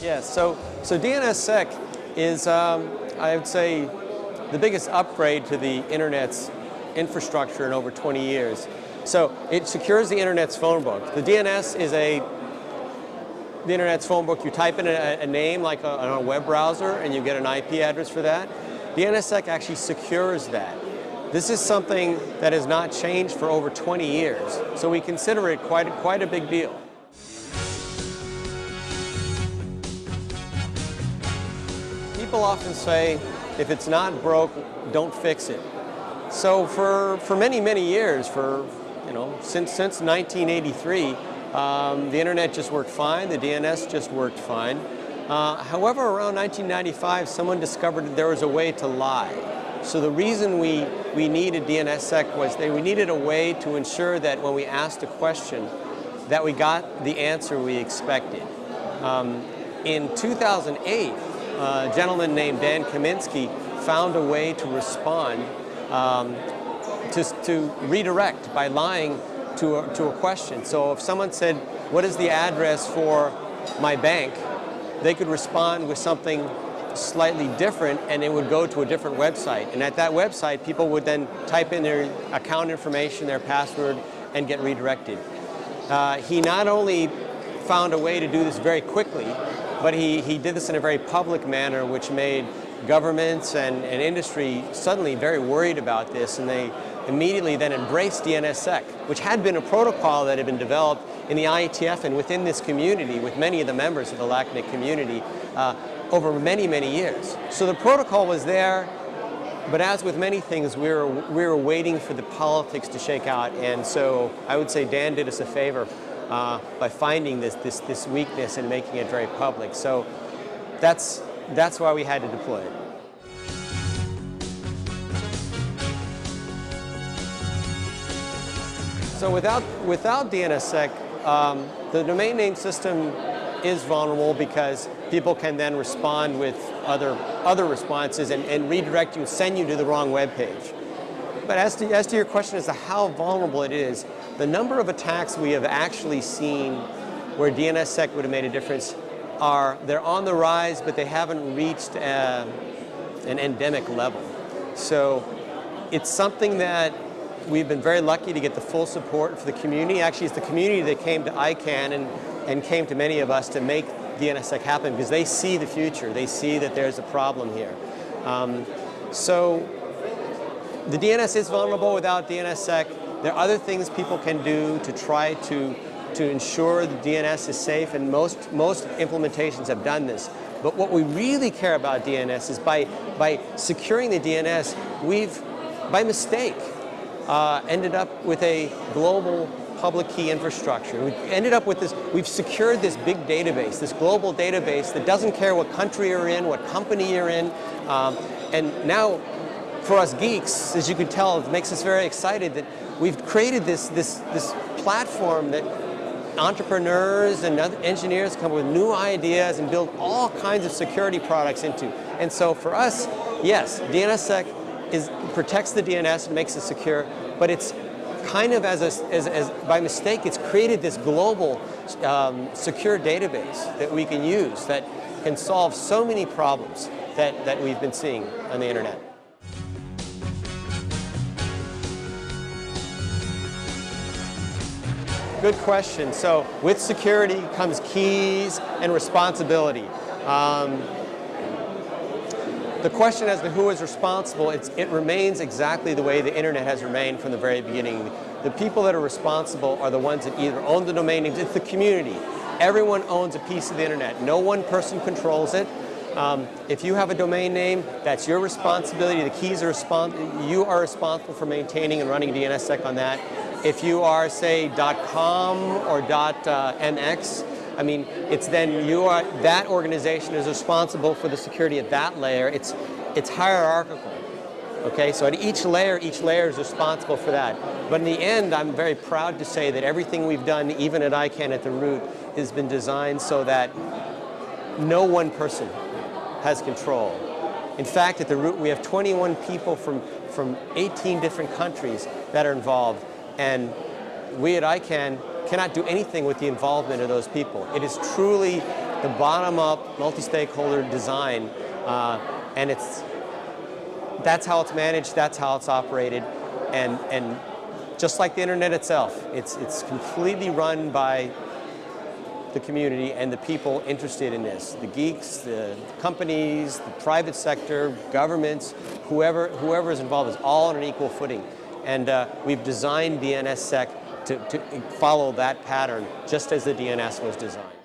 Yes, so, so DNSSEC is, um, I would say, the biggest upgrade to the Internet's infrastructure in over 20 years. So it secures the Internet's phone book. The DNS is a, the Internet's phone book, you type in a, a name like a, on a web browser and you get an IP address for that. DNSSEC actually secures that. This is something that has not changed for over 20 years, so we consider it quite, quite a big deal. People often say, if it's not broke, don't fix it. So for, for many, many years, for, you know, since, since 1983, um, the internet just worked fine, the DNS just worked fine. Uh, however, around 1995, someone discovered that there was a way to lie. So the reason we, we needed DNSSEC was that we needed a way to ensure that when we asked a question, that we got the answer we expected. Um, in 2008, a gentleman named Dan Kaminsky found a way to respond, um, to, to redirect by lying to a, to a question. So if someone said, what is the address for my bank? They could respond with something slightly different and it would go to a different website. And at that website, people would then type in their account information, their password, and get redirected. Uh, he not only found a way to do this very quickly, but he, he did this in a very public manner, which made governments and, and industry suddenly very worried about this, and they immediately then embraced DNSSEC, which had been a protocol that had been developed in the IETF and within this community with many of the members of the LACNIC community uh, over many, many years. So the protocol was there, but as with many things, we were, we were waiting for the politics to shake out, and so I would say Dan did us a favor uh, by finding this, this, this weakness and making it very public. So that's, that's why we had to deploy it. So without, without DNSSEC, um, the domain name system is vulnerable because people can then respond with other, other responses and, and redirect you, send you to the wrong web page. But as to, as to your question as to how vulnerable it is, the number of attacks we have actually seen where DNSSEC would have made a difference are, they're on the rise, but they haven't reached uh, an endemic level. So it's something that we've been very lucky to get the full support for the community. Actually, it's the community that came to ICANN and, and came to many of us to make DNSSEC happen because they see the future. They see that there's a problem here. Um, so the DNS is vulnerable without DNSSEC. There are other things people can do to try to, to ensure the DNS is safe, and most, most implementations have done this. But what we really care about DNS is by, by securing the DNS, we've, by mistake, uh, ended up with a global public key infrastructure. We ended up with this, we've secured this big database, this global database that doesn't care what country you're in, what company you're in, um, and now for us geeks, as you can tell, it makes us very excited that we've created this, this, this platform that entrepreneurs and engineers come with new ideas and build all kinds of security products into. And so for us, yes, DNSSEC is, protects the DNS and makes it secure, but it's kind of as, a, as, as by mistake, it's created this global um, secure database that we can use that can solve so many problems that, that we've been seeing on the internet. Good question. So with security comes keys and responsibility. Um, the question as to who is responsible, it remains exactly the way the internet has remained from the very beginning. The people that are responsible are the ones that either own the domain names, it's the community. Everyone owns a piece of the internet. No one person controls it. Um, if you have a domain name, that's your responsibility. The keys are respons you are responsible for maintaining and running DNSSEC on that. If you are, say, .com or .mx, uh, I mean, it's then you are, that organization is responsible for the security at that layer. It's, it's hierarchical. Okay, so at each layer, each layer is responsible for that. But in the end, I'm very proud to say that everything we've done, even at ICANN at the root, has been designed so that no one person has control. In fact, at the root, we have 21 people from, from 18 different countries that are involved. And we at ICANN cannot do anything with the involvement of those people. It is truly the bottom-up, multi-stakeholder design, uh, and it's that's how it's managed, that's how it's operated, and and just like the internet itself, it's it's completely run by the community and the people interested in this. The geeks, the companies, the private sector, governments, whoever, whoever is involved is all on an equal footing. And uh, we've designed DNSSEC to, to follow that pattern just as the DNS was designed.